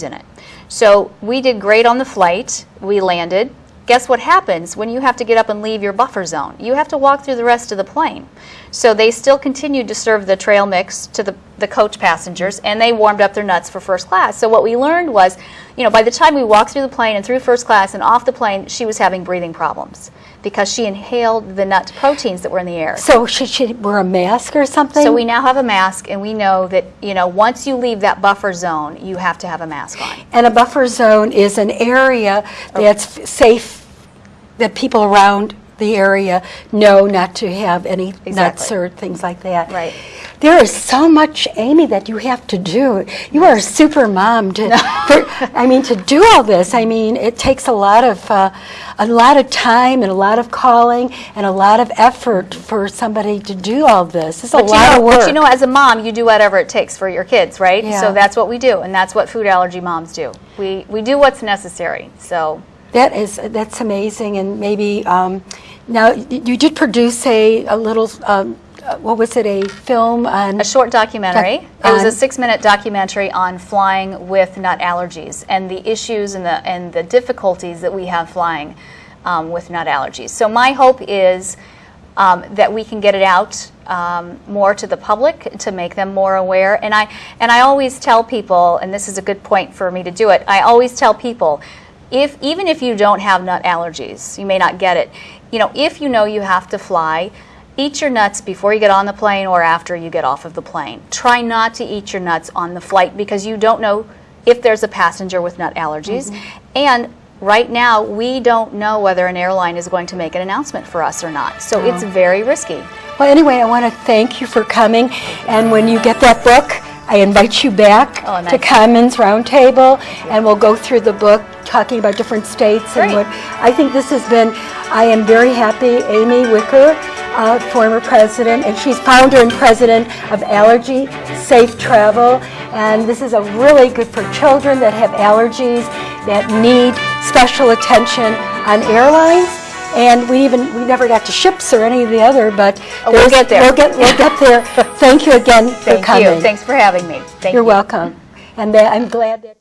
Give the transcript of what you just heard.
in it. So we did great on the flight. We landed. Guess what happens when you have to get up and leave your buffer zone? You have to walk through the rest of the plane. So they still continued to serve the trail mix to the, the coach passengers, and they warmed up their nuts for first class. So what we learned was, you know, by the time we walked through the plane and through first class and off the plane, she was having breathing problems because she inhaled the nut proteins that were in the air. So should she wear a mask or something? So we now have a mask, and we know that you know once you leave that buffer zone, you have to have a mask on. And a buffer zone is an area that's f- safe, that people around the area know not to have any nuts or things like that. Right. There is so much, Amy, that you have to do. You are a super mom to, for, I mean, to do all this. I mean, it takes a lot of, uh, a lot of time and a lot of calling and a lot of effort for somebody to do all this. It's a But you, lot know, of work. but you know, as a mom, you do whatever it takes for your kids, right? Yeah. So that's what we do, and that's what food allergy moms do. We we do what's necessary. So That is, that's amazing, and maybe, um, now, you did produce a, a little, um, uh, what was it, a film on? a short documentary. Doc- it was a six-minute documentary on flying with nut allergies and the issues and the and the difficulties that we have flying um, with nut allergies. So my hope is. Um, that we can get it out um, more to the public to make them more aware. And I and I always tell people, and this is a good point for me to do it. I always tell people, if even if you don't have nut allergies, you may not get it. You know, if you know you have to fly, eat your nuts before you get on the plane or after you get off of the plane. Try not to eat your nuts on the flight because you don't know if there's a passenger with nut allergies. Mm-hmm. And right now, we don't know whether an airline is going to make an announcement for us or not. So it's oh. very risky. Well, anyway, I want to thank you for coming, and when you get that book, I invite you back Oh, to. Commons Roundtable, and we'll go through the book, talking about different states and what, I think this has been, I am very happy, Amy Wicker, uh, former president, and she's founder and president of Allergy Safe Travel, and this is a really good for children that have allergies, that need special attention on airlines, and we even, we never got to ships or any of the other, but. Oh, we'll get there. We'll get, we'll get there. Thank you again for coming. you. Thanks for having me. Thank You're you. welcome. And that- I'm glad that.